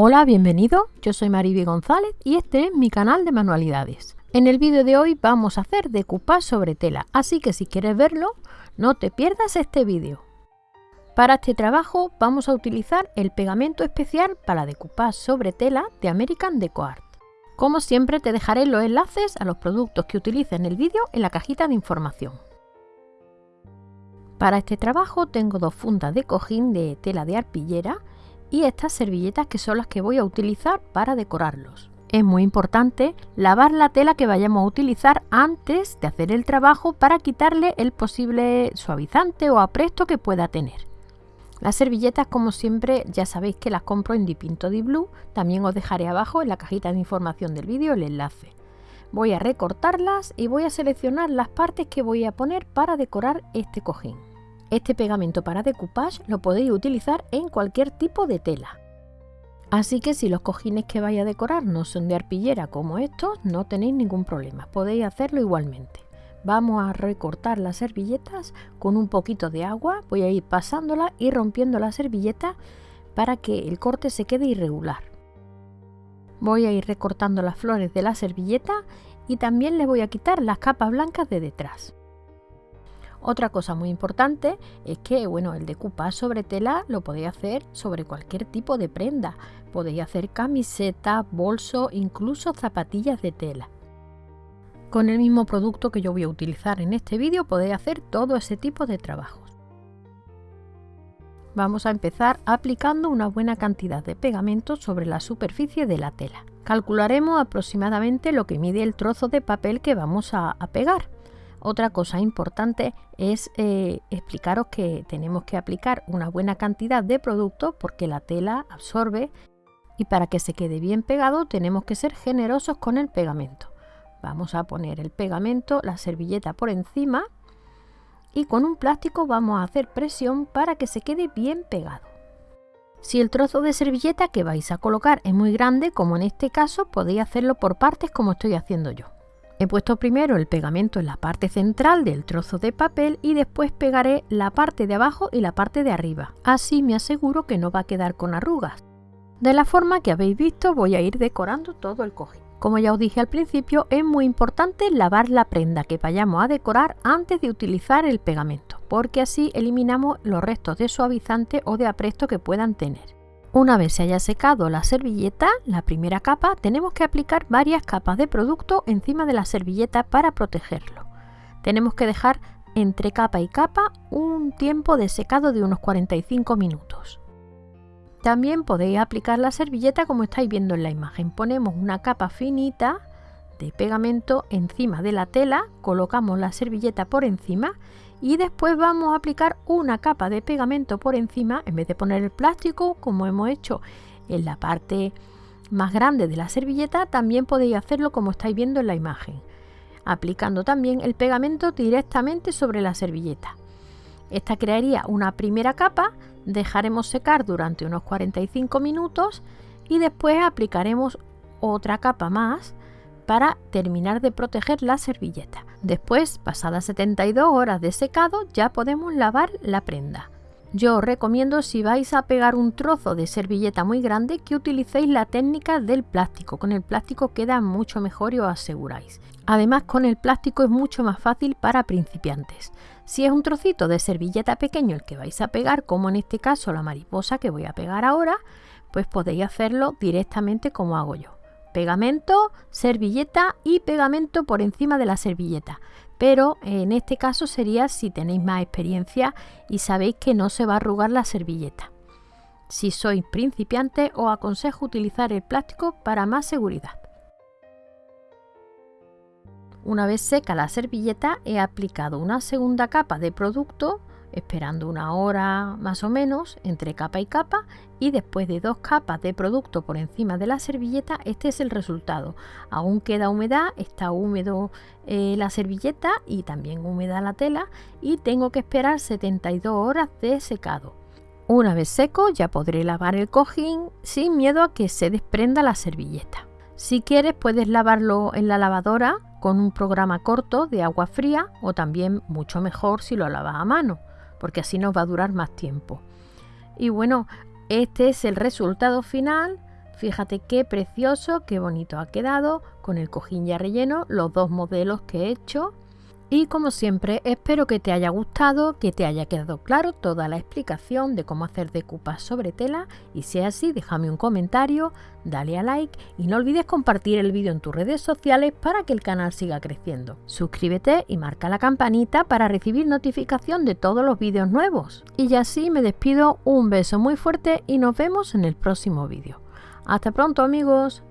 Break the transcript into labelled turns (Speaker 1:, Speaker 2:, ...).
Speaker 1: Hola, bienvenido, yo soy Mariby González y este es mi canal de manualidades. En el vídeo de hoy vamos a hacer decoupage sobre tela, así que si quieres verlo, no te pierdas este vídeo. Para este trabajo vamos a utilizar el pegamento especial para decoupage sobre tela de American Deco Art. Como siempre te dejaré los enlaces a los productos que utilice en el vídeo en la cajita de información. Para este trabajo tengo dos fundas de cojín de tela de arpillera y estas servilletas que son las que voy a utilizar para decorarlos. Es muy importante lavar la tela que vayamos a utilizar antes de hacer el trabajo para quitarle el posible suavizante o apresto que pueda tener. Las servilletas como siempre ya sabéis que las compro en Dipinto Di Blue, también os dejaré abajo en la cajita de información del vídeo el enlace. Voy a recortarlas y voy a seleccionar las partes que voy a poner para decorar este cojín. Este pegamento para decoupage lo podéis utilizar en cualquier tipo de tela. Así que si los cojines que vais a decorar no son de arpillera como estos, no tenéis ningún problema, podéis hacerlo igualmente. Vamos a recortar las servilletas con un poquito de agua, voy a ir pasándola y rompiendo la servilleta para que el corte se quede irregular. Voy a ir recortando las flores de la servilleta y también le voy a quitar las capas blancas de detrás. Otra cosa muy importante es que bueno, el decoupage sobre tela lo podéis hacer sobre cualquier tipo de prenda. Podéis hacer camiseta, bolso, incluso zapatillas de tela. Con el mismo producto que yo voy a utilizar en este vídeo podéis hacer todo ese tipo de trabajos. Vamos a empezar aplicando una buena cantidad de pegamento sobre la superficie de la tela. Calcularemos aproximadamente lo que mide el trozo de papel que vamos a, a pegar. Otra cosa importante es eh, explicaros que tenemos que aplicar una buena cantidad de producto porque la tela absorbe y para que se quede bien pegado tenemos que ser generosos con el pegamento. Vamos a poner el pegamento, la servilleta por encima y con un plástico vamos a hacer presión para que se quede bien pegado. Si el trozo de servilleta que vais a colocar es muy grande, como en este caso, podéis hacerlo por partes como estoy haciendo yo. He puesto primero el pegamento en la parte central del trozo de papel y después pegaré la parte de abajo y la parte de arriba. Así me aseguro que no va a quedar con arrugas. De la forma que habéis visto voy a ir decorando todo el cojín. Como ya os dije al principio, es muy importante lavar la prenda que vayamos a decorar antes de utilizar el pegamento, porque así eliminamos los restos de suavizante o de apresto que puedan tener. Una vez se haya secado la servilleta, la primera capa, tenemos que aplicar varias capas de producto encima de la servilleta para protegerlo. Tenemos que dejar entre capa y capa un tiempo de secado de unos 45 minutos. También podéis aplicar la servilleta como estáis viendo en la imagen. Ponemos una capa finita de pegamento encima de la tela, colocamos la servilleta por encima y después vamos a aplicar una capa de pegamento por encima en vez de poner el plástico como hemos hecho en la parte más grande de la servilleta también podéis hacerlo como estáis viendo en la imagen aplicando también el pegamento directamente sobre la servilleta esta crearía una primera capa dejaremos secar durante unos 45 minutos y después aplicaremos otra capa más para terminar de proteger la servilleta. Después, pasadas 72 horas de secado, ya podemos lavar la prenda. Yo os recomiendo si vais a pegar un trozo de servilleta muy grande que utilicéis la técnica del plástico. Con el plástico queda mucho mejor y os aseguráis. Además con el plástico es mucho más fácil para principiantes. Si es un trocito de servilleta pequeño el que vais a pegar, como en este caso la mariposa que voy a pegar ahora, pues podéis hacerlo directamente como hago yo pegamento, servilleta y pegamento por encima de la servilleta. Pero en este caso sería si tenéis más experiencia y sabéis que no se va a arrugar la servilleta. Si sois principiante os aconsejo utilizar el plástico para más seguridad. Una vez seca la servilleta he aplicado una segunda capa de producto esperando una hora más o menos entre capa y capa y después de dos capas de producto por encima de la servilleta este es el resultado. Aún queda humedad está húmedo eh, la servilleta y también húmeda la tela y tengo que esperar 72 horas de secado. Una vez seco ya podré lavar el cojín sin miedo a que se desprenda la servilleta. Si quieres puedes lavarlo en la lavadora con un programa corto de agua fría o también mucho mejor si lo lavas a mano porque así nos va a durar más tiempo. Y bueno, este es el resultado final, Fíjate qué precioso, qué bonito ha quedado con el cojín ya relleno, los dos modelos que he hecho. Y como siempre, espero que te haya gustado, que te haya quedado claro toda la explicación de cómo hacer decoupage sobre tela y si es así, déjame un comentario, dale a like y no olvides compartir el vídeo en tus redes sociales para que el canal siga creciendo. Suscríbete y marca la campanita para recibir notificación de todos los vídeos nuevos. Y ya así me despido, un beso muy fuerte y nos vemos en el próximo vídeo. Hasta pronto amigos.